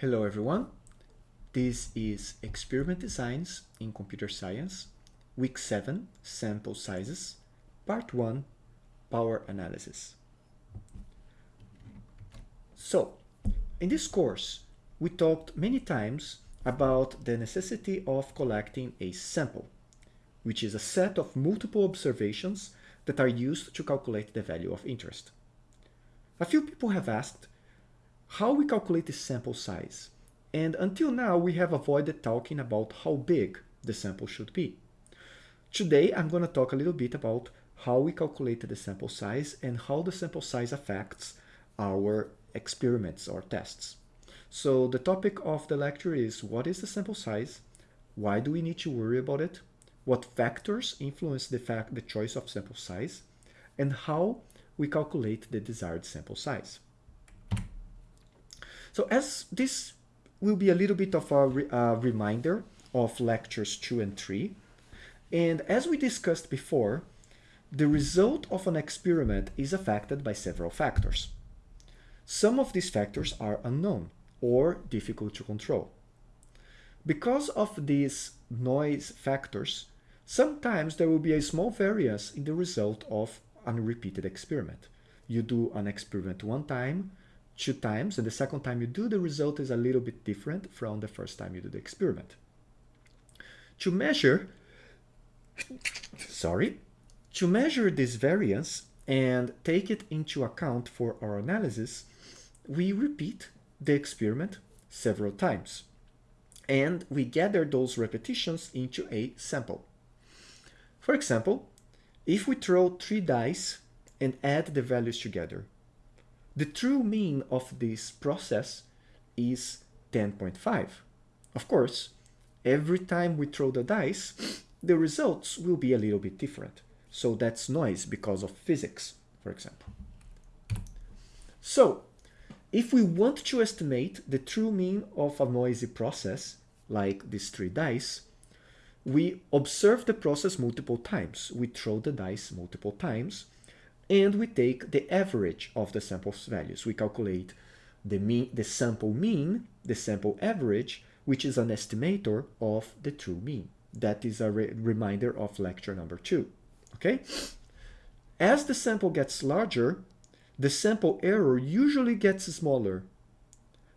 Hello everyone. This is Experiment Designs in Computer Science, Week 7, Sample Sizes, Part 1, Power Analysis. So, in this course, we talked many times about the necessity of collecting a sample, which is a set of multiple observations that are used to calculate the value of interest. A few people have asked how we calculate the sample size, and until now we have avoided talking about how big the sample should be. Today I'm going to talk a little bit about how we calculate the sample size and how the sample size affects our experiments or tests. So the topic of the lecture is what is the sample size? Why do we need to worry about it? What factors influence the, fact, the choice of sample size? And how we calculate the desired sample size. So as this will be a little bit of a re uh, reminder of lectures 2 and 3, and as we discussed before, the result of an experiment is affected by several factors. Some of these factors are unknown or difficult to control. Because of these noise factors, sometimes there will be a small variance in the result of a repeated experiment. You do an experiment one time, two times, and the second time you do, the result is a little bit different from the first time you do the experiment. To measure, sorry, to measure this variance and take it into account for our analysis, we repeat the experiment several times. And we gather those repetitions into a sample. For example, if we throw three dice and add the values together, the true mean of this process is 10.5. Of course, every time we throw the dice, the results will be a little bit different. So that's noise because of physics, for example. So, if we want to estimate the true mean of a noisy process, like these three dice, we observe the process multiple times. We throw the dice multiple times and we take the average of the sample's values. We calculate the mean, the sample mean, the sample average, which is an estimator of the true mean. That is a re reminder of lecture number two. Okay. As the sample gets larger, the sample error usually gets smaller.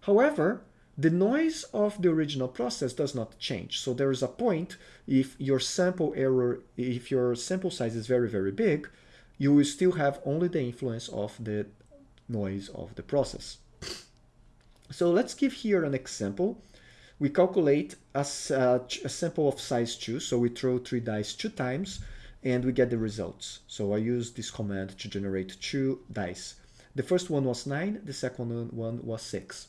However, the noise of the original process does not change. So there is a point if your sample error, if your sample size is very, very big, you will still have only the influence of the noise of the process. So let's give here an example. We calculate a, uh, a sample of size 2, so we throw 3 dice 2 times and we get the results. So I use this command to generate 2 dice. The first one was 9, the second one was 6.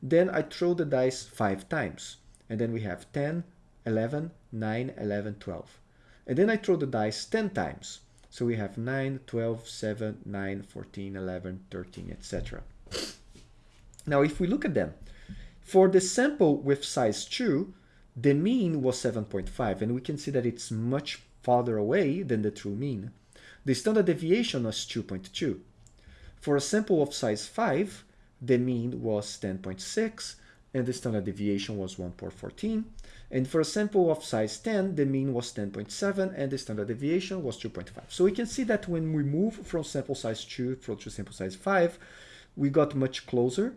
Then I throw the dice 5 times and then we have 10, 11, 9, 11, 12. And then I throw the dice 10 times so we have 9, 12, 7, 9, 14, 11, 13, etc. Now, if we look at them, for the sample with size 2, the mean was 7.5, and we can see that it's much farther away than the true mean. The standard deviation was 2.2. For a sample of size 5, the mean was 10.6, and the standard deviation was 1.14. And for a sample of size 10, the mean was 10.7 and the standard deviation was 2.5. So we can see that when we move from sample size 2 to sample size 5, we got much closer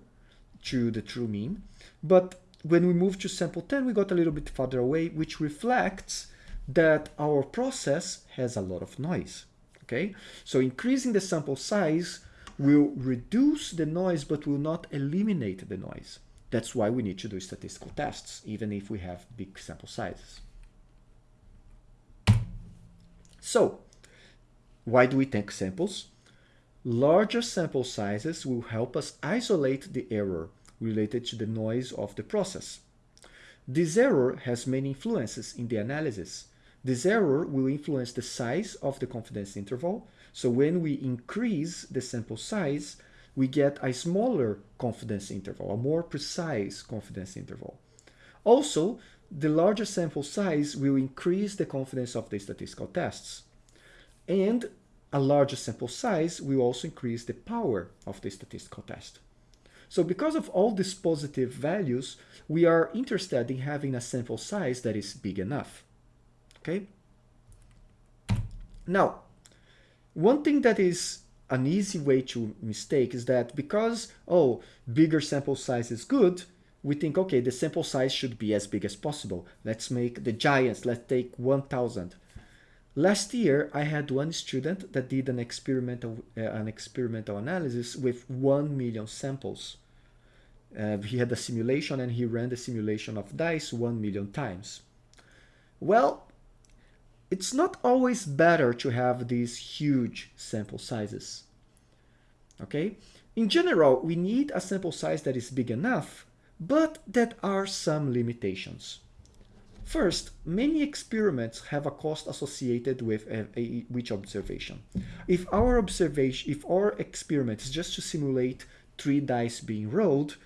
to the true mean. But when we move to sample 10, we got a little bit farther away, which reflects that our process has a lot of noise. Okay, so increasing the sample size will reduce the noise, but will not eliminate the noise. That's why we need to do statistical tests, even if we have big sample sizes. So, why do we take samples? Larger sample sizes will help us isolate the error related to the noise of the process. This error has many influences in the analysis. This error will influence the size of the confidence interval. So when we increase the sample size, we get a smaller confidence interval, a more precise confidence interval. Also, the larger sample size will increase the confidence of the statistical tests. And a larger sample size will also increase the power of the statistical test. So because of all these positive values, we are interested in having a sample size that is big enough. Okay. Now, one thing that is an easy way to mistake is that because, oh, bigger sample size is good, we think, okay, the sample size should be as big as possible. Let's make the giants, let's take 1000. Last year, I had one student that did an experimental, uh, an experimental analysis with 1 million samples. Uh, he had a simulation and he ran the simulation of dice 1 million times. Well, it's not always better to have these huge sample sizes. Okay? In general, we need a sample size that is big enough, but that are some limitations. First, many experiments have a cost associated with a, a, each observation. If our observation, if our experiment is just to simulate three dice being rolled,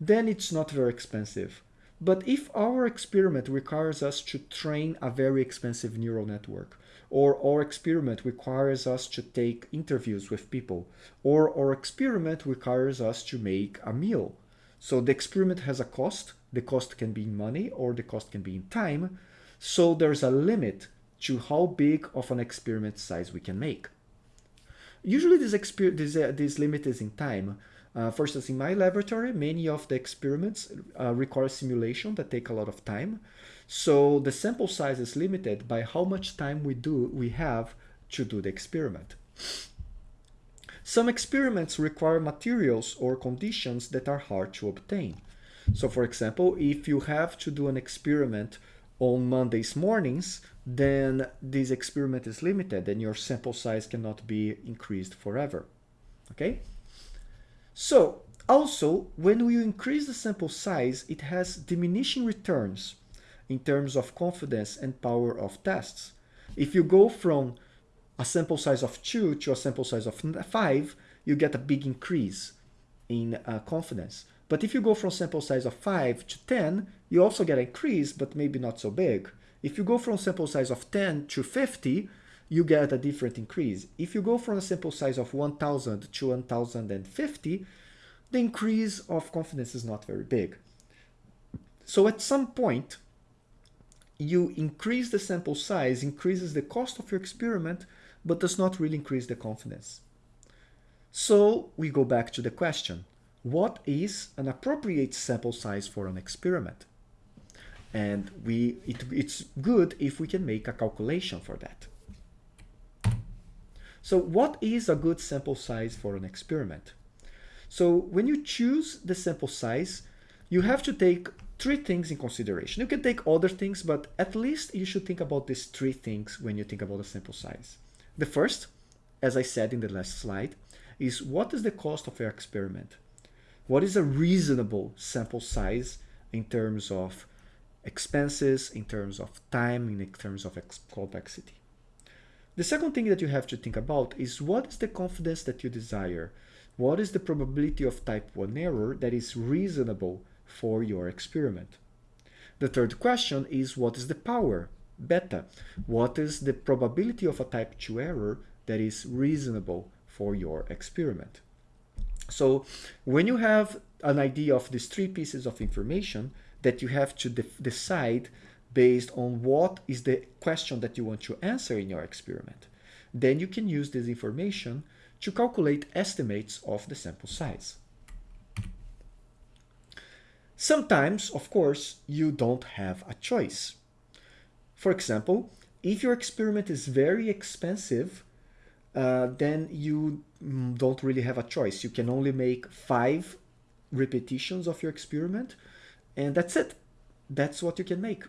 then it's not very expensive. But if our experiment requires us to train a very expensive neural network, or our experiment requires us to take interviews with people, or our experiment requires us to make a meal. So the experiment has a cost, the cost can be in money or the cost can be in time, so there's a limit to how big of an experiment size we can make. Usually this, this, uh, this limit is in time, uh, for instance, in my laboratory, many of the experiments uh, require simulation that take a lot of time. So the sample size is limited by how much time we do we have to do the experiment. Some experiments require materials or conditions that are hard to obtain. So for example, if you have to do an experiment on Mondays mornings, then this experiment is limited and your sample size cannot be increased forever. Okay? So also, when we increase the sample size, it has diminishing returns in terms of confidence and power of tests. If you go from a sample size of 2 to a sample size of 5, you get a big increase in uh, confidence. But if you go from sample size of 5 to 10, you also get an increase, but maybe not so big. If you go from sample size of 10 to 50, you get a different increase. If you go from a sample size of 1000 to 1050, the increase of confidence is not very big. So at some point, you increase the sample size, increases the cost of your experiment, but does not really increase the confidence. So we go back to the question, what is an appropriate sample size for an experiment? And we, it, it's good if we can make a calculation for that. So what is a good sample size for an experiment? So when you choose the sample size, you have to take three things in consideration. You can take other things, but at least you should think about these three things when you think about a sample size. The first, as I said in the last slide, is what is the cost of your experiment? What is a reasonable sample size in terms of expenses, in terms of time, in terms of complexity? The second thing that you have to think about is what is the confidence that you desire? What is the probability of type 1 error that is reasonable for your experiment? The third question is what is the power, beta? What is the probability of a type 2 error that is reasonable for your experiment? So when you have an idea of these three pieces of information that you have to de decide based on what is the question that you want to answer in your experiment. Then you can use this information to calculate estimates of the sample size. Sometimes, of course, you don't have a choice. For example, if your experiment is very expensive, uh, then you don't really have a choice. You can only make five repetitions of your experiment, and that's it. That's what you can make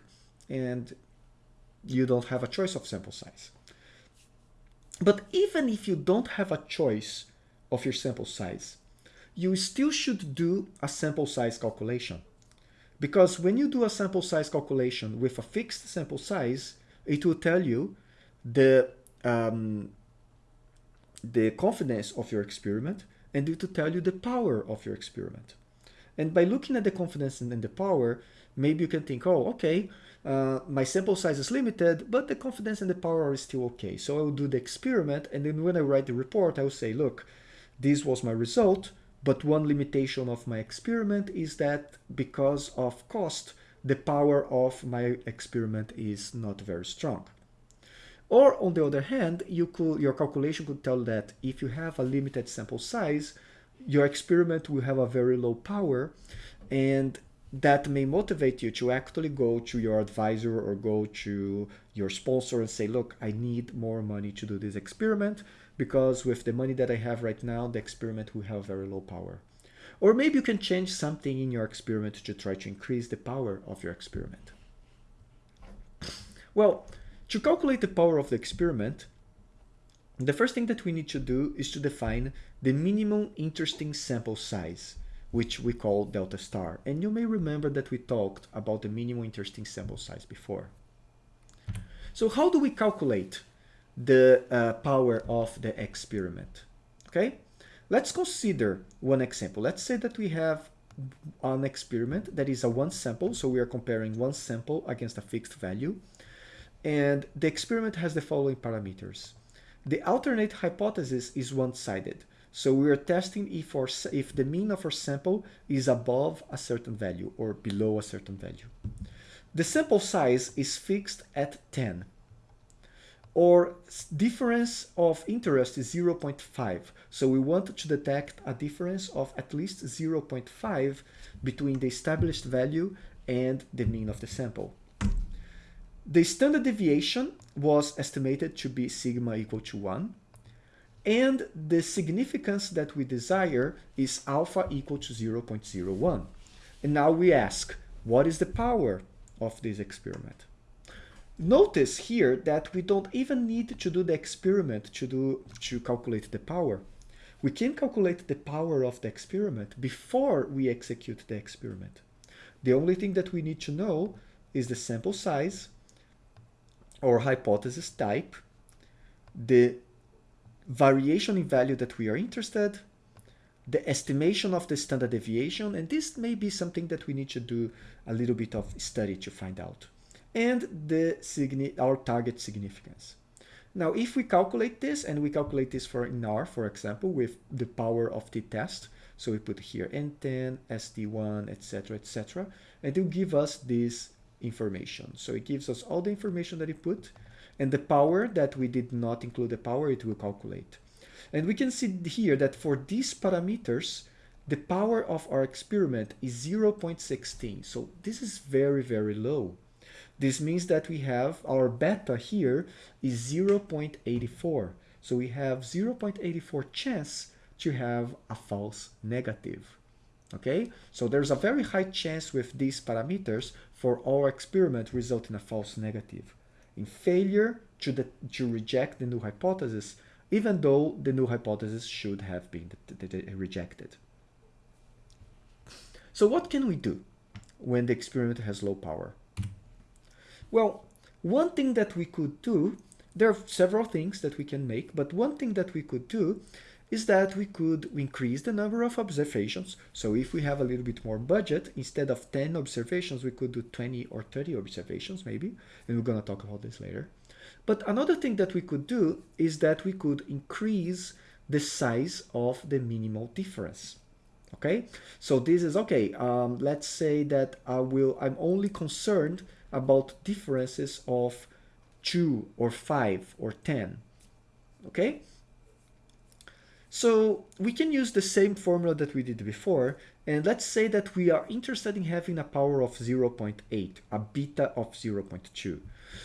and you don't have a choice of sample size. But even if you don't have a choice of your sample size, you still should do a sample size calculation. Because when you do a sample size calculation with a fixed sample size, it will tell you the, um, the confidence of your experiment and it will tell you the power of your experiment. And by looking at the confidence and the power, maybe you can think, oh, okay, uh, my sample size is limited, but the confidence and the power are still okay. So I will do the experiment, and then when I write the report, I will say, look, this was my result, but one limitation of my experiment is that because of cost, the power of my experiment is not very strong. Or on the other hand, you could, your calculation could tell that if you have a limited sample size, your experiment will have a very low power and that may motivate you to actually go to your advisor or go to your sponsor and say, look, I need more money to do this experiment because with the money that I have right now, the experiment will have very low power. Or maybe you can change something in your experiment to try to increase the power of your experiment. Well, to calculate the power of the experiment, the first thing that we need to do is to define the minimum interesting sample size which we call delta star. And you may remember that we talked about the minimum interesting sample size before. So how do we calculate the uh, power of the experiment? Okay, let's consider one example. Let's say that we have an experiment that is a one sample. So we are comparing one sample against a fixed value. And the experiment has the following parameters. The alternate hypothesis is one-sided. So we are testing if, our, if the mean of our sample is above a certain value or below a certain value. The sample size is fixed at 10. Or difference of interest is 0.5. So we want to detect a difference of at least 0.5 between the established value and the mean of the sample. The standard deviation was estimated to be sigma equal to 1 and the significance that we desire is alpha equal to 0.01. And now we ask, what is the power of this experiment? Notice here that we don't even need to do the experiment to, do, to calculate the power. We can calculate the power of the experiment before we execute the experiment. The only thing that we need to know is the sample size or hypothesis type, the variation in value that we are interested, the estimation of the standard deviation, and this may be something that we need to do a little bit of study to find out, and the our target significance. Now, if we calculate this, and we calculate this for in R, for example, with the power of the test, so we put here N10, SD1, etc., etc., and it will give us this information. So it gives us all the information that it put, and the power that we did not include the power, it will calculate. And we can see here that for these parameters, the power of our experiment is 0.16. So this is very, very low. This means that we have our beta here is 0.84. So we have 0.84 chance to have a false negative. Okay, so there's a very high chance with these parameters for our experiment result in a false negative in failure to, the, to reject the null hypothesis, even though the null hypothesis should have been rejected. So what can we do when the experiment has low power? Well, one thing that we could do, there are several things that we can make, but one thing that we could do is that we could increase the number of observations. So if we have a little bit more budget, instead of 10 observations, we could do 20 or 30 observations maybe, and we're gonna talk about this later. But another thing that we could do is that we could increase the size of the minimal difference. Okay, so this is okay. Um, let's say that I will. I'm only concerned about differences of two or five or ten. Okay, so we can use the same formula that we did before, and let's say that we are interested in having a power of 0.8, a beta of 0.2.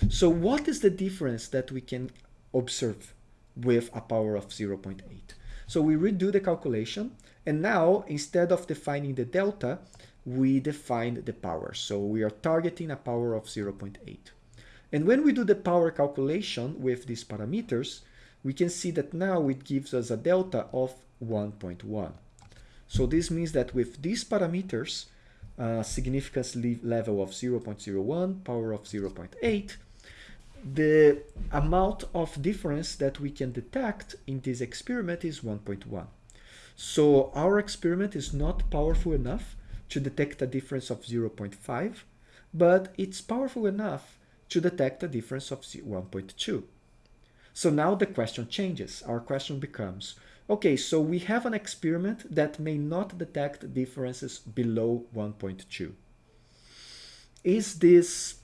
So what is the difference that we can observe with a power of 0.8? So we redo the calculation, and now instead of defining the delta, we define the power. So we are targeting a power of 0.8. And when we do the power calculation with these parameters, we can see that now it gives us a delta of 1.1. So this means that with these parameters, uh, significance level of 0.01, power of 0.8, the amount of difference that we can detect in this experiment is 1.1. So our experiment is not powerful enough to detect a difference of 0.5, but it's powerful enough to detect a difference of 1.2. So now the question changes. Our question becomes, Okay, so we have an experiment that may not detect differences below 1.2. Is this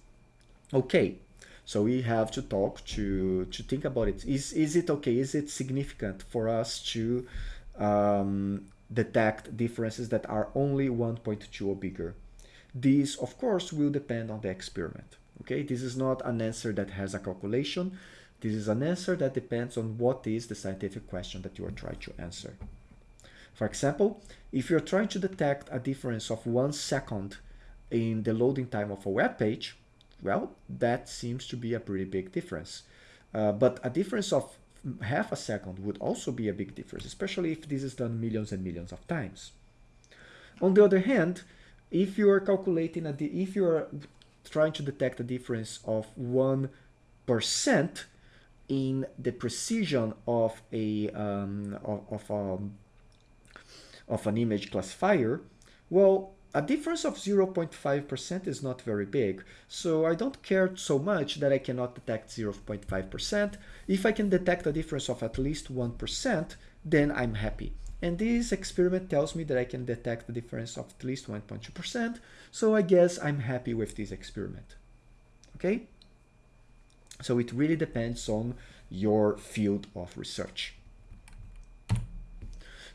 okay? So we have to talk to, to think about it. Is, is it okay? Is it significant for us to um, detect differences that are only 1.2 or bigger? This, of course, will depend on the experiment. Okay, this is not an answer that has a calculation. This is an answer that depends on what is the scientific question that you are trying to answer. For example, if you're trying to detect a difference of one second in the loading time of a web page, well, that seems to be a pretty big difference. Uh, but a difference of half a second would also be a big difference, especially if this is done millions and millions of times. On the other hand, if you are calculating a if you are trying to detect a difference of one percent in the precision of a um, of, of, um, of an image classifier, well, a difference of 0.5% is not very big, so I don't care so much that I cannot detect 0.5%. If I can detect a difference of at least 1%, then I'm happy. And this experiment tells me that I can detect the difference of at least 1.2%, so I guess I'm happy with this experiment. Okay? So it really depends on your field of research.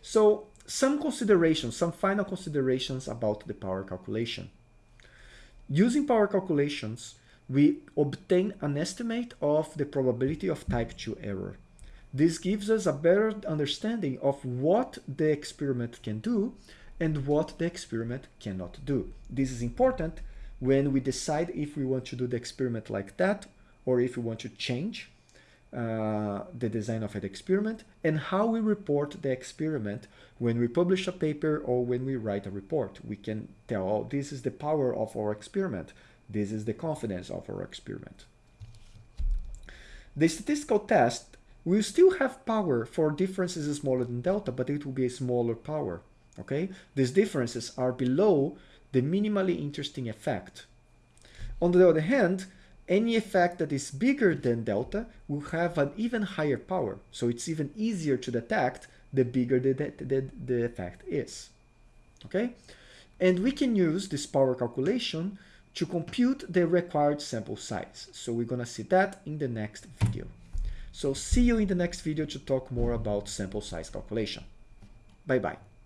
So some considerations, some final considerations about the power calculation. Using power calculations, we obtain an estimate of the probability of type 2 error. This gives us a better understanding of what the experiment can do and what the experiment cannot do. This is important when we decide if we want to do the experiment like that or if we want to change uh, the design of an experiment and how we report the experiment when we publish a paper or when we write a report. We can tell, oh, this is the power of our experiment. This is the confidence of our experiment. The statistical test will still have power for differences smaller than delta, but it will be a smaller power. Okay, These differences are below the minimally interesting effect. On the other hand, any effect that is bigger than delta will have an even higher power. So it's even easier to detect the bigger the, the, the effect is. Okay? And we can use this power calculation to compute the required sample size. So we're going to see that in the next video. So see you in the next video to talk more about sample size calculation. Bye-bye.